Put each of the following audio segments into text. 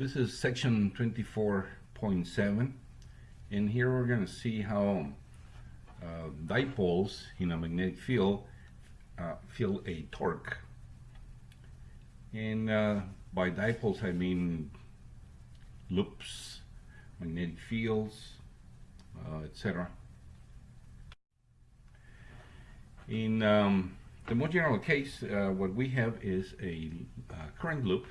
This is section 24.7 and here we're going to see how uh, dipoles in a magnetic field uh, feel a torque. And uh, by dipoles I mean loops, magnetic fields, uh, etc. In um, the more general case, uh, what we have is a uh, current loop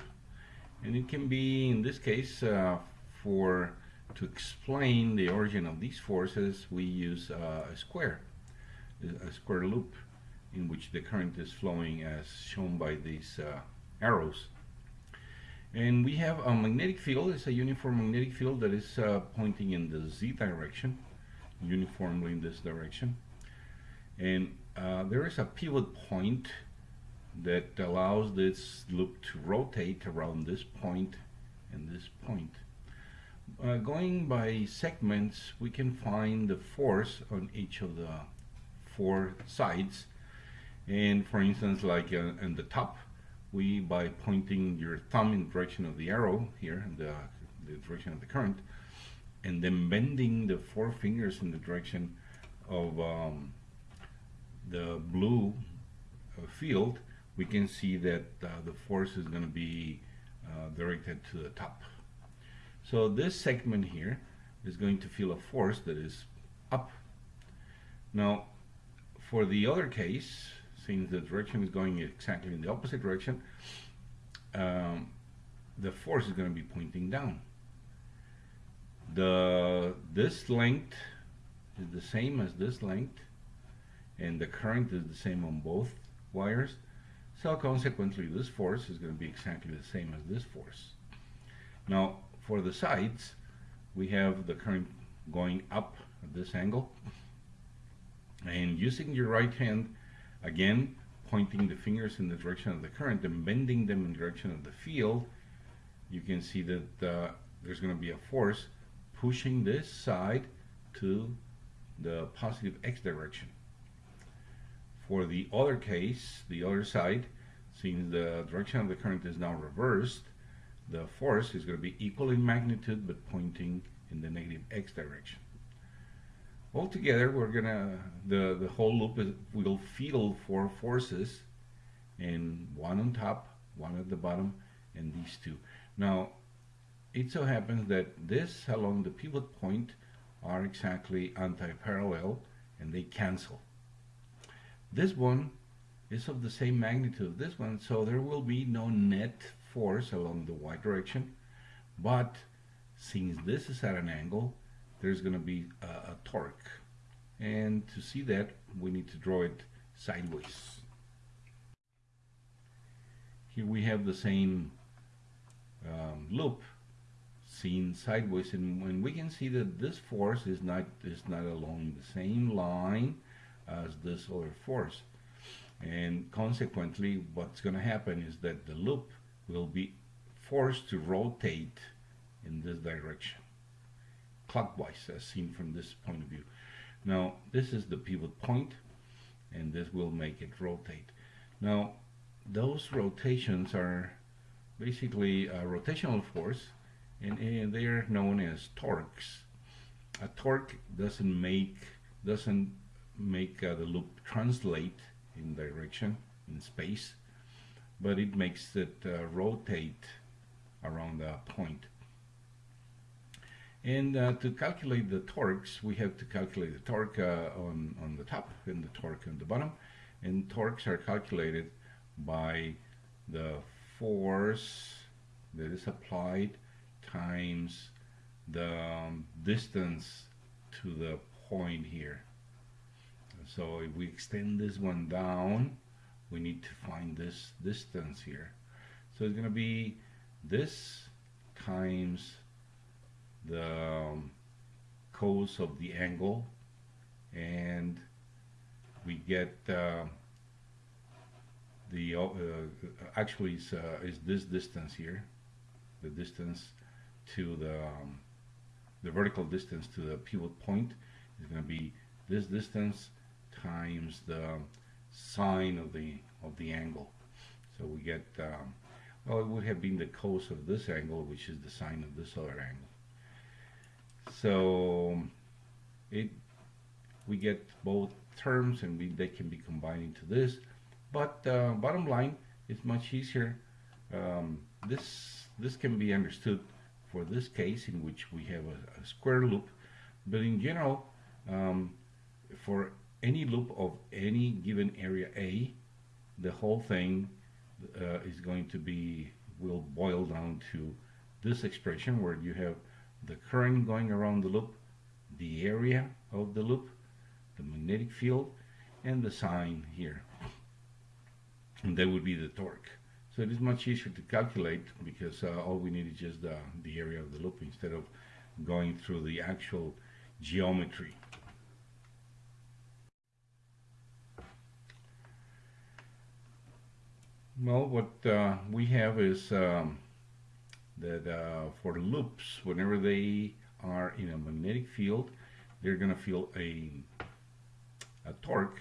and it can be in this case uh, for to explain the origin of these forces we use uh, a square a square loop in which the current is flowing as shown by these uh, arrows. And we have a magnetic field it's a uniform magnetic field that is uh, pointing in the z direction uniformly in this direction. And uh, there is a pivot point that allows this loop to rotate around this point and this point. Uh, going by segments, we can find the force on each of the four sides. And for instance, like uh, in the top, we, by pointing your thumb in the direction of the arrow here, the, the direction of the current, and then bending the four fingers in the direction of um, the blue uh, field, we can see that uh, the force is going to be uh, directed to the top. So this segment here is going to feel a force that is up. Now, for the other case, since the direction is going exactly in the opposite direction, um, the force is going to be pointing down. The this length is the same as this length, and the current is the same on both wires. So consequently, this force is going to be exactly the same as this force. Now, for the sides, we have the current going up at this angle. And using your right hand, again, pointing the fingers in the direction of the current and bending them in the direction of the field, you can see that uh, there's going to be a force pushing this side to the positive x direction. For the other case, the other side, since the direction of the current is now reversed, the force is going to be equal in magnitude but pointing in the negative x direction. Altogether, we're gonna the the whole loop is, will feel four forces, and one on top, one at the bottom, and these two. Now, it so happens that this along the pivot point are exactly anti-parallel, and they cancel. This one is of the same magnitude this one, so there will be no net force along the y direction, but since this is at an angle, there's going to be a, a torque. And to see that, we need to draw it sideways. Here we have the same um, loop seen sideways and when we can see that this force is not is not along the same line as this other force. And consequently, what's going to happen is that the loop will be forced to rotate in this direction, clockwise, as seen from this point of view. Now, this is the pivot point, and this will make it rotate. Now, those rotations are basically a rotational force, and, and they are known as torques. A torque doesn't make doesn't make uh, the loop translate in direction in space but it makes it uh, rotate around the point. And uh, to calculate the torques we have to calculate the torque uh, on, on the top and the torque on the bottom. And torques are calculated by the force that is applied times the um, distance to the point here so if we extend this one down, we need to find this distance here. So it's going to be this times the um, cos of the angle and we get uh, the uh, actually is, uh, is this distance here the distance to the um, the vertical distance to the pivot point is going to be this distance times the sine of the of the angle. So we get um, well, it would have been the cos of this angle, which is the sine of this other angle. So it we get both terms and we, they can be combined into this. But uh, bottom line, it's much easier. Um, this this can be understood for this case in which we have a, a square loop, but in general, um, for any loop of any given area A, the whole thing uh, is going to be will boil down to this expression where you have the current going around the loop, the area of the loop, the magnetic field, and the sine here. And that would be the torque. So it is much easier to calculate because uh, all we need is just the area of the loop instead of going through the actual geometry. Well, what uh, we have is um, that uh, for loops, whenever they are in a magnetic field, they're going to feel a, a torque.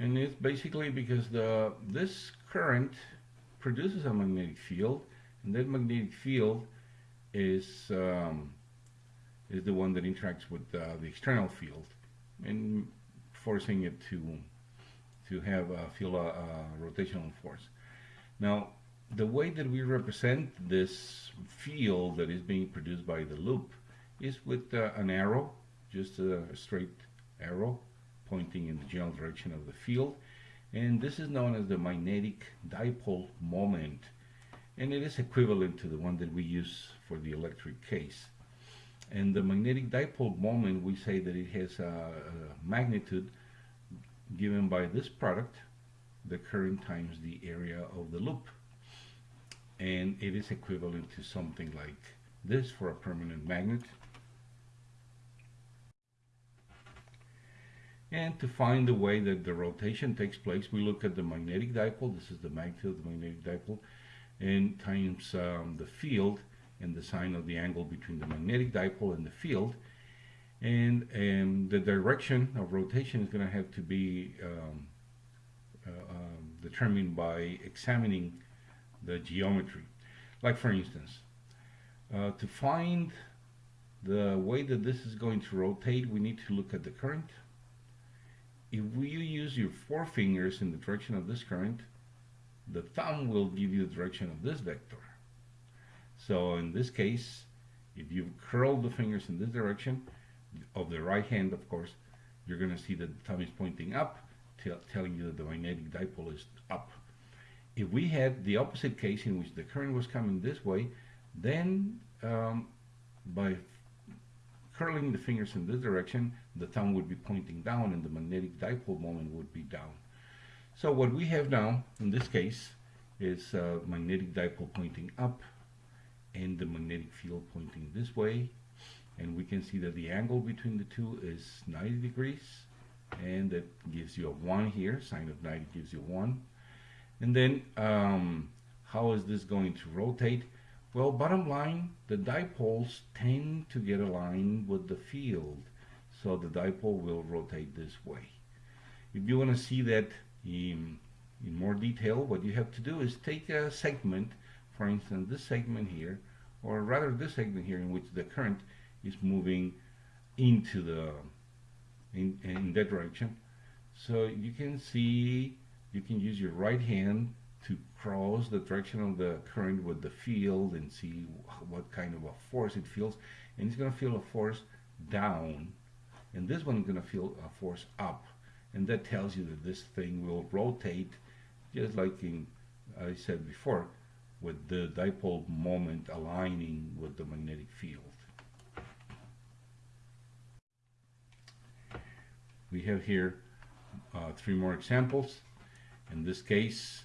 And it's basically because the this current produces a magnetic field, and that magnetic field is um, is the one that interacts with uh, the external field and forcing it to to have uh, feel a, a rotational force. Now, the way that we represent this field that is being produced by the loop is with uh, an arrow, just a straight arrow pointing in the general direction of the field. And this is known as the magnetic dipole moment. And it is equivalent to the one that we use for the electric case. And the magnetic dipole moment, we say that it has a, a magnitude given by this product, the current times the area of the loop. And it is equivalent to something like this for a permanent magnet. And to find the way that the rotation takes place, we look at the magnetic dipole. This is the magnitude of the magnetic dipole, and times um, the field and the sine of the angle between the magnetic dipole and the field. And, and the direction of rotation is going to have to be um, uh, um, determined by examining the geometry. Like for instance, uh, to find the way that this is going to rotate, we need to look at the current. If you use your four fingers in the direction of this current, the thumb will give you the direction of this vector. So in this case, if you curl the fingers in this direction, of the right hand, of course, you're going to see that the thumb is pointing up, telling you that the magnetic dipole is up. If we had the opposite case in which the current was coming this way, then um, by curling the fingers in this direction, the thumb would be pointing down and the magnetic dipole moment would be down. So what we have now, in this case, is uh, magnetic dipole pointing up and the magnetic field pointing this way. And we can see that the angle between the two is 90 degrees and that gives you a 1 here, sine of 90 gives you 1. And then um, how is this going to rotate? Well, bottom line, the dipoles tend to get aligned with the field. So the dipole will rotate this way. If you want to see that in, in more detail, what you have to do is take a segment, for instance, this segment here, or rather this segment here in which the current is moving into the, in, in that direction. So you can see, you can use your right hand to cross the direction of the current with the field and see what kind of a force it feels. And it's going to feel a force down. And this one is going to feel a force up. And that tells you that this thing will rotate just like in, I said before, with the dipole moment aligning with the magnetic field. We have here uh, three more examples. In this case,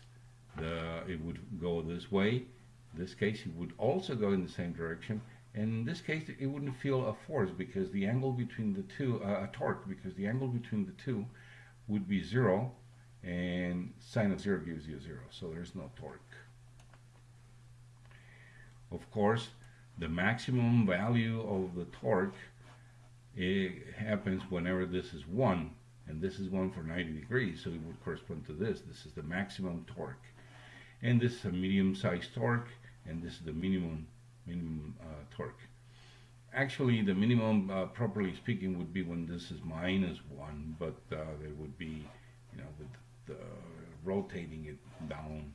the, it would go this way. In this case, it would also go in the same direction. And in this case, it wouldn't feel a force because the angle between the two, uh, a torque, because the angle between the two would be zero, and sine of zero gives you zero, so there's no torque. Of course, the maximum value of the torque it happens whenever this is 1, and this is 1 for 90 degrees, so it would correspond to this. This is the maximum torque. and this is a medium-sized torque, and this is the minimum minimum uh, torque. Actually, the minimum, uh, properly speaking, would be when this is minus one, but uh, there would be, you know, with the rotating it down.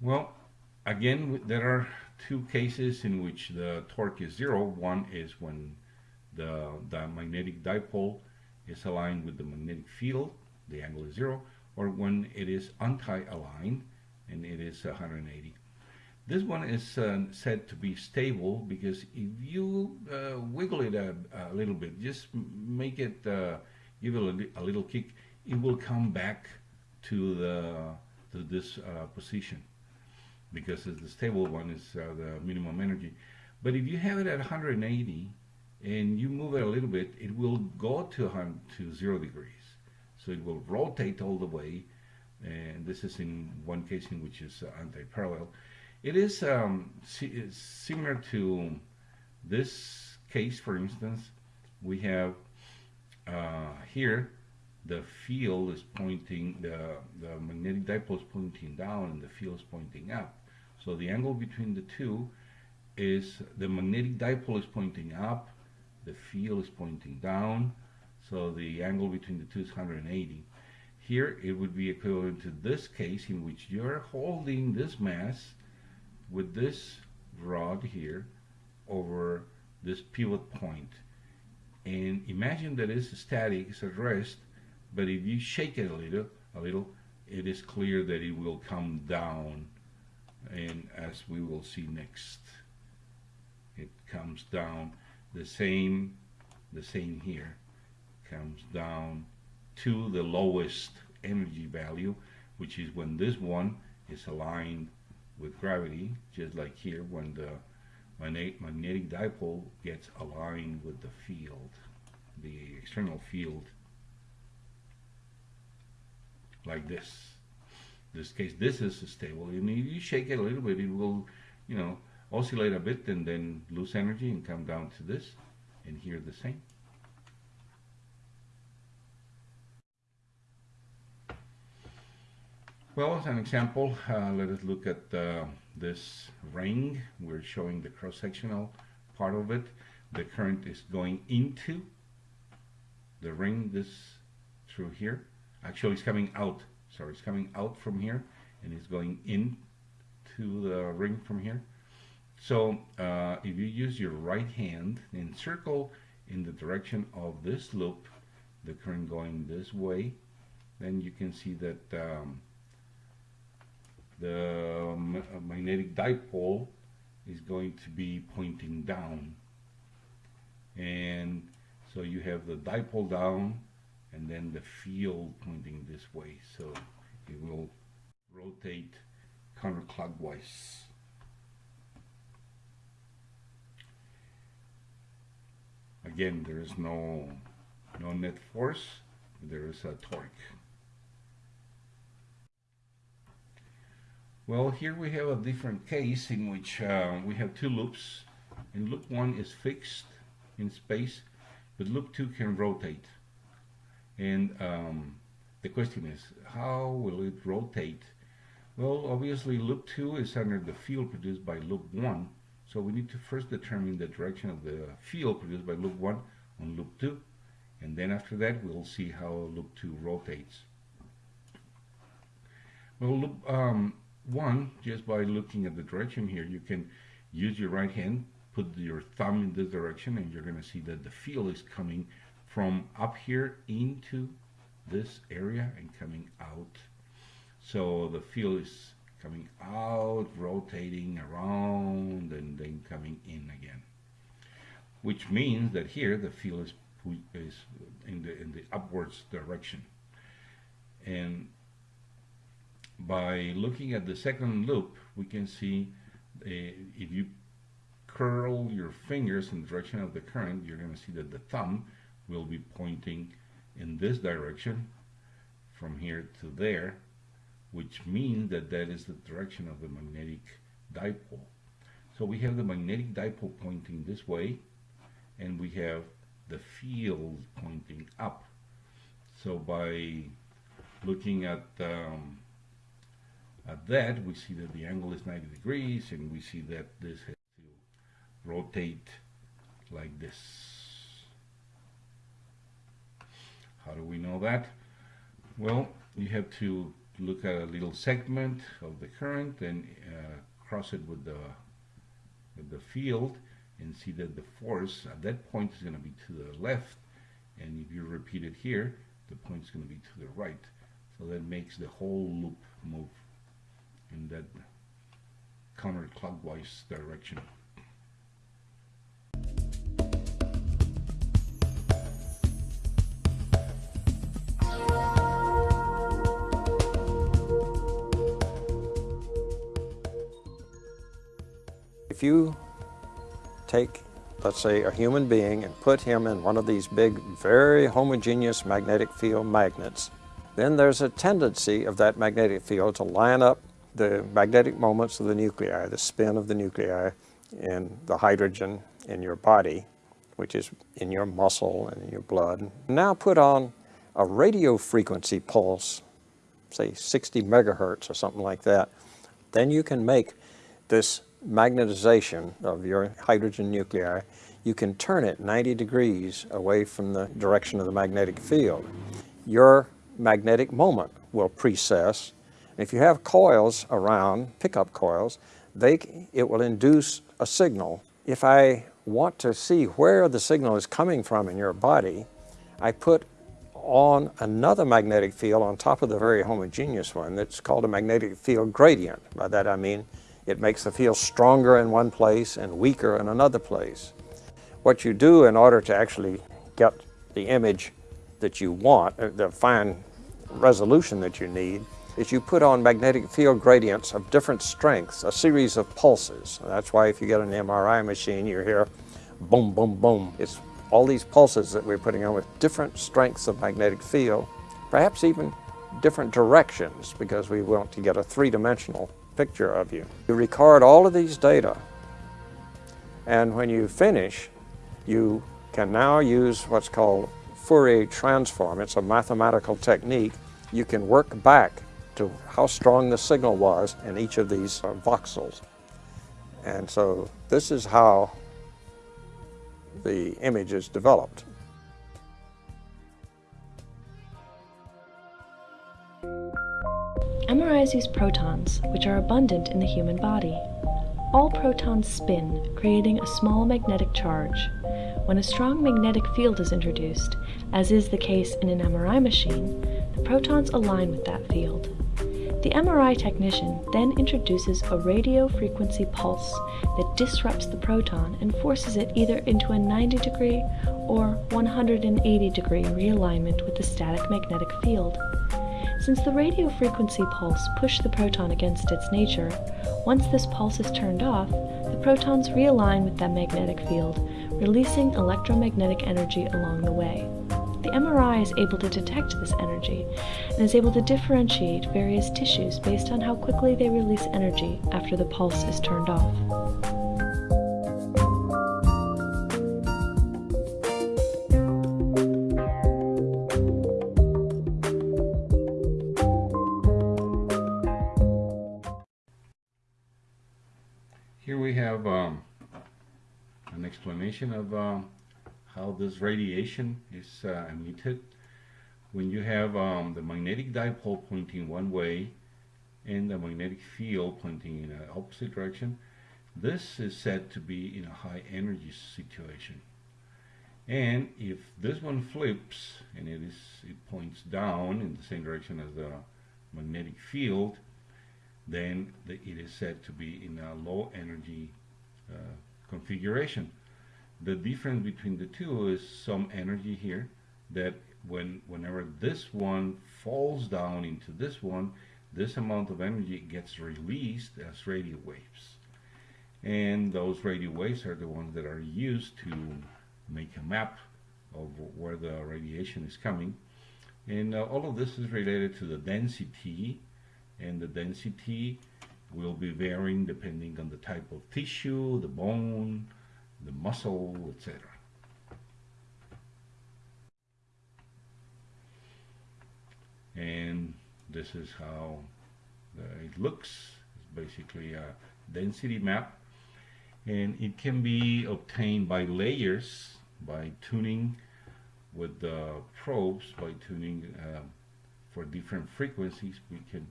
Well, again, there are two cases in which the torque is zero. One is when the, the magnetic dipole is aligned with the magnetic field, the angle is zero, or when it is anti-aligned and it is 180. This one is uh, said to be stable because if you uh, wiggle it a, a, little bit, just make it, uh, give it a, a, little kick, it will come back to the to this uh, position because the stable one is uh, the minimum energy. But if you have it at 180 and you move it a little bit, it will go to to zero degrees. So it will rotate all the way, and this is in one case in which is uh, anti-parallel it is um, similar to this case, for instance. We have uh, here the field is pointing, the, the magnetic dipole is pointing down and the field is pointing up. So the angle between the two is the magnetic dipole is pointing up, the field is pointing down, so the angle between the two is 180. Here it would be equivalent to this case in which you're holding this mass with this rod here over this pivot point and imagine that it's static, it's at rest but if you shake it a little a little it is clear that it will come down and as we will see next it comes down the same the same here comes down to the lowest energy value which is when this one is aligned with gravity, just like here when the magnetic dipole gets aligned with the field, the external field, like this. This case, this is stable. And if you shake it a little bit, it will, you know, oscillate a bit and then lose energy and come down to this. And here the same. Well, as an example, uh, let us look at uh, this ring. We're showing the cross-sectional part of it. The current is going into the ring this through here. Actually, it's coming out. Sorry, it's coming out from here and it's going in to the ring from here. So uh, if you use your right hand and circle in the direction of this loop, the current going this way, then you can see that um, the magnetic dipole is going to be pointing down and so you have the dipole down and then the field pointing this way. So it will rotate counterclockwise. Again there is no no net force there is a torque. Well, here we have a different case in which uh, we have two loops, and loop one is fixed in space, but loop two can rotate. And um, the question is, how will it rotate? Well, obviously loop two is under the field produced by loop one, so we need to first determine the direction of the field produced by loop one on loop two, and then after that we'll see how loop two rotates. Well, loop, um, one, just by looking at the direction here, you can use your right hand, put your thumb in this direction, and you're going to see that the field is coming from up here into this area and coming out. So the field is coming out, rotating around, and then coming in again. Which means that here the field is, is in the in the upwards direction. And by looking at the second loop, we can see uh, if you curl your fingers in the direction of the current, you're going to see that the thumb will be pointing in this direction from here to there, which means that that is the direction of the magnetic dipole. So we have the magnetic dipole pointing this way, and we have the field pointing up. So by looking at um, at that, we see that the angle is 90 degrees, and we see that this has to rotate like this. How do we know that? Well, you have to look at a little segment of the current and uh, cross it with the with the field and see that the force at that point is going to be to the left. And if you repeat it here the point is going to be to the right. So that makes the whole loop move in that counterclockwise direction If you take, let's say, a human being and put him in one of these big, very homogeneous magnetic field magnets, then there's a tendency of that magnetic field to line up the magnetic moments of the nuclei, the spin of the nuclei in the hydrogen in your body, which is in your muscle and in your blood. Now put on a radio frequency pulse, say 60 megahertz or something like that, then you can make this magnetization of your hydrogen nuclei, you can turn it 90 degrees away from the direction of the magnetic field. Your magnetic moment will precess. If you have coils around, pickup coils, they, it will induce a signal. If I want to see where the signal is coming from in your body, I put on another magnetic field on top of the very homogeneous one that's called a magnetic field gradient. By that I mean it makes the field stronger in one place and weaker in another place. What you do in order to actually get the image that you want, uh, the fine resolution that you need, is you put on magnetic field gradients of different strengths, a series of pulses. That's why if you get an MRI machine, you hear boom, boom, boom. It's all these pulses that we're putting on with different strengths of magnetic field, perhaps even different directions because we want to get a three-dimensional picture of you. You record all of these data and when you finish, you can now use what's called Fourier transform. It's a mathematical technique. You can work back to how strong the signal was in each of these uh, voxels. And so this is how the image is developed. MRIs use protons, which are abundant in the human body. All protons spin, creating a small magnetic charge. When a strong magnetic field is introduced, as is the case in an MRI machine, the protons align with that field. The MRI technician then introduces a radio frequency pulse that disrupts the proton and forces it either into a 90 degree or 180 degree realignment with the static magnetic field. Since the radio frequency pulse pushed the proton against its nature, once this pulse is turned off, the protons realign with that magnetic field, releasing electromagnetic energy along the way. The MRI is able to detect this energy and is able to differentiate various tissues based on how quickly they release energy after the pulse is turned off. Explanation of um, how this radiation is uh, emitted when you have um, the magnetic dipole pointing one way and the magnetic field pointing in an opposite direction. This is said to be in a high energy situation. And if this one flips and it is it points down in the same direction as the magnetic field, then the, it is said to be in a low energy uh, configuration. The difference between the two is some energy here that when whenever this one falls down into this one, this amount of energy gets released as radio waves. And those radio waves are the ones that are used to make a map of where the radiation is coming. And uh, all of this is related to the density and the density will be varying depending on the type of tissue, the bone, the muscle, etc. and this is how it looks. It's basically a density map and it can be obtained by layers by tuning with the probes by tuning uh, for different frequencies we can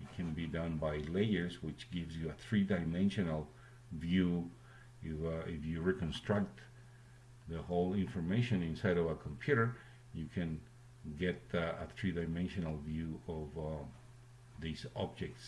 it can be done by layers which gives you a three-dimensional view if, uh, if you reconstruct the whole information inside of a computer you can get uh, a three-dimensional view of uh, these objects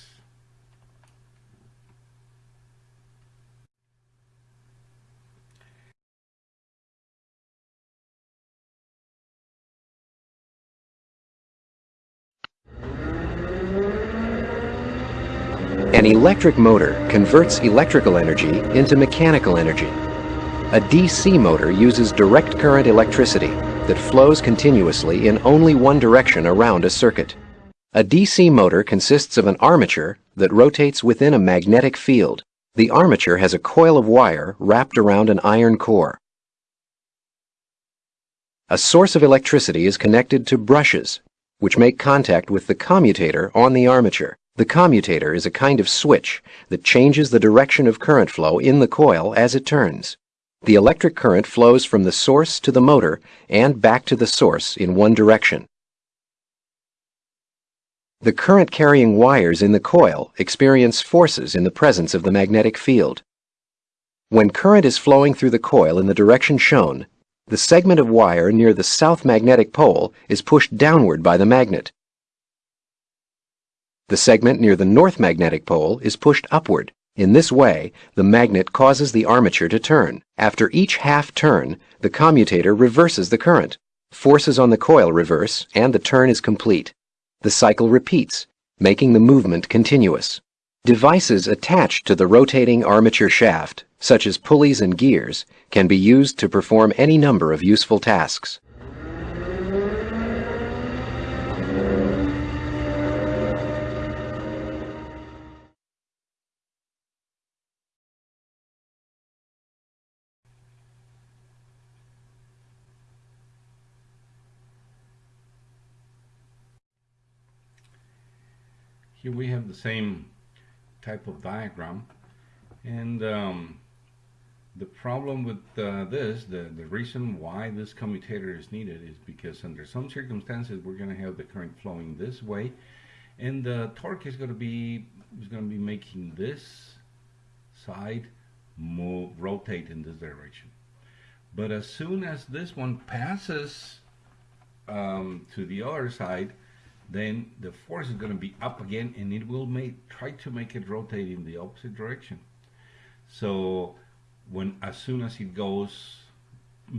An electric motor converts electrical energy into mechanical energy. A DC motor uses direct current electricity that flows continuously in only one direction around a circuit. A DC motor consists of an armature that rotates within a magnetic field. The armature has a coil of wire wrapped around an iron core. A source of electricity is connected to brushes, which make contact with the commutator on the armature. The commutator is a kind of switch that changes the direction of current flow in the coil as it turns. The electric current flows from the source to the motor and back to the source in one direction. The current carrying wires in the coil experience forces in the presence of the magnetic field. When current is flowing through the coil in the direction shown, the segment of wire near the south magnetic pole is pushed downward by the magnet. The segment near the north magnetic pole is pushed upward. In this way, the magnet causes the armature to turn. After each half turn, the commutator reverses the current. Forces on the coil reverse, and the turn is complete. The cycle repeats, making the movement continuous. Devices attached to the rotating armature shaft, such as pulleys and gears, can be used to perform any number of useful tasks. Here we have the same type of diagram. And um, the problem with uh, this, the, the reason why this commutator is needed is because under some circumstances we're going to have the current flowing this way. And the torque is going to be is going to be making this side move rotate in this direction. But as soon as this one passes um, to the other side then the force is going to be up again and it will make try to make it rotate in the opposite direction. So when as soon as it goes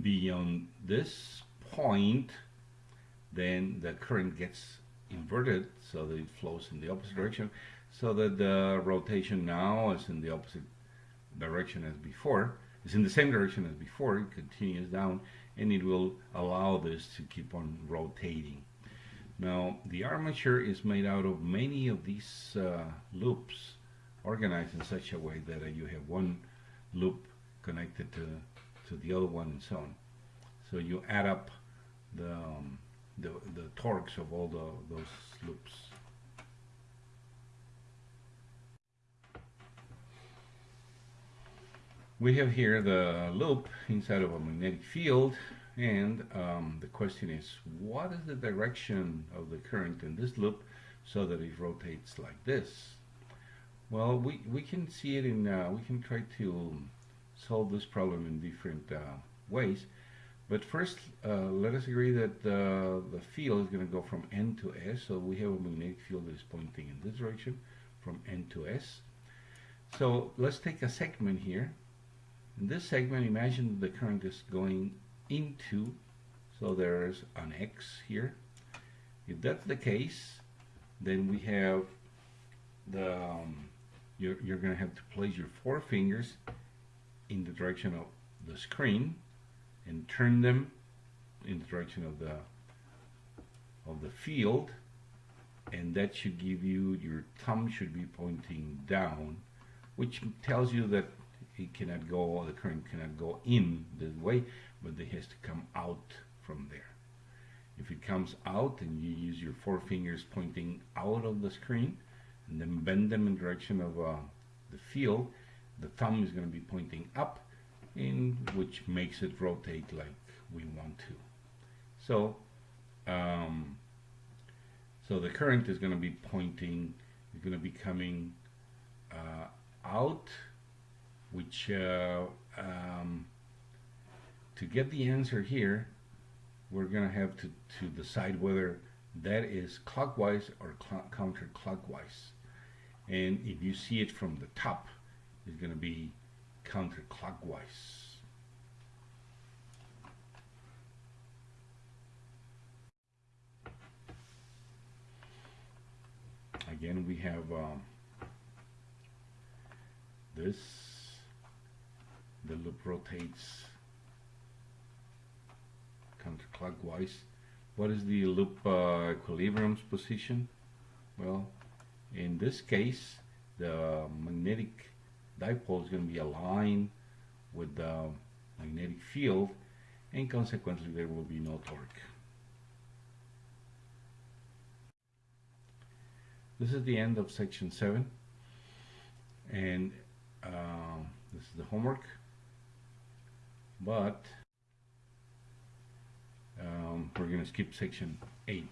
beyond this point then the current gets inverted so that it flows in the opposite direction so that the rotation now is in the opposite direction as before. It's in the same direction as before it continues down and it will allow this to keep on rotating now, the armature is made out of many of these uh, loops organized in such a way that uh, you have one loop connected to, to the other one and so on. So you add up the, um, the, the torques of all the, those loops. We have here the loop inside of a magnetic field and um, the question is, what is the direction of the current in this loop so that it rotates like this? Well, we, we can see it in, uh, we can try to solve this problem in different uh, ways. But first, uh, let us agree that uh, the field is going to go from N to S. So we have a magnetic field that is pointing in this direction from N to S. So let's take a segment here. In this segment, imagine the current is going into so there's an X here. If that's the case then we have the um, you're, you're gonna have to place your four fingers in the direction of the screen and turn them in the direction of the of the field and that should give you your thumb should be pointing down which tells you that it cannot go the current cannot go in this way but it has to come out from there If it comes out and you use your four fingers pointing out of the screen and then bend them in direction of uh, the field, the thumb is going to be pointing up in which makes it rotate like we want to. So, um, so the current is going to be pointing, is going to be coming uh, out, which uh, um, to get the answer here, we're going to have to, to decide whether that is clockwise or cl counterclockwise. And if you see it from the top, it's going to be counterclockwise. Again, we have um, this, the loop rotates counterclockwise. What is the loop uh, equilibrium's position? Well, in this case, the magnetic dipole is going to be aligned with the magnetic field and consequently there will be no torque. This is the end of section 7 and um, this is the homework but um, we're going to skip section 8